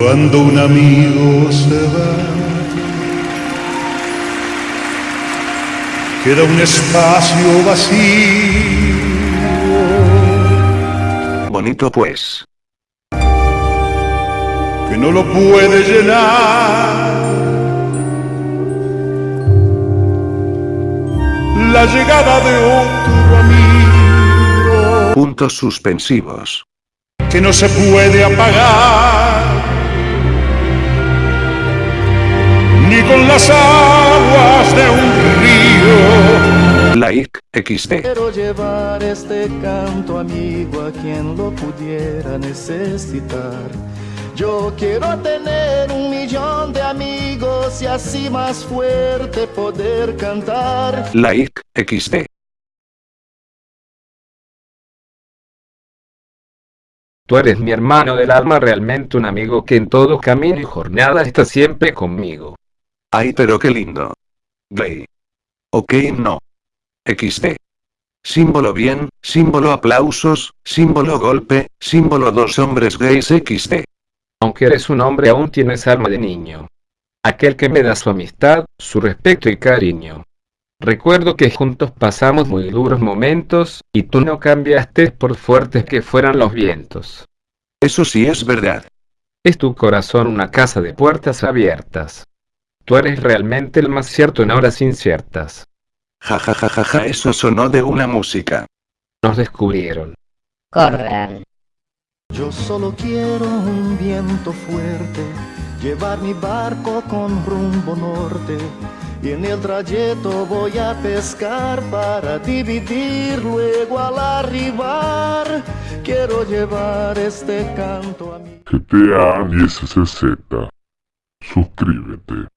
Cuando un amigo se va, queda un espacio vacío. Bonito pues. Que no lo puede llenar. La llegada de otro amigo. Puntos suspensivos. Que no se puede apagar. Like XD. Quiero llevar este canto amigo a quien lo pudiera necesitar. Yo quiero tener un millón de amigos y así más fuerte poder cantar. Like XD. Tú eres mi hermano del alma, realmente un amigo que en todo camino y jornada está siempre conmigo. Ay, pero qué lindo. Gay. Ok, no. XD. Símbolo bien, símbolo aplausos, símbolo golpe, símbolo dos hombres gays XD. Aunque eres un hombre aún tienes alma de niño. Aquel que me da su amistad, su respeto y cariño. Recuerdo que juntos pasamos muy duros momentos, y tú no cambiaste por fuertes que fueran los vientos. Eso sí es verdad. Es tu corazón una casa de puertas abiertas. Tú eres realmente el más cierto en horas inciertas. Ja ja ja ja ja, eso sonó de una música. Nos descubrieron. Corran. Yo solo quiero un viento fuerte, llevar mi barco con rumbo norte. Y en el trayecto voy a pescar para dividir luego al arribar. Quiero llevar este canto a mi... GTA 1060. Suscríbete.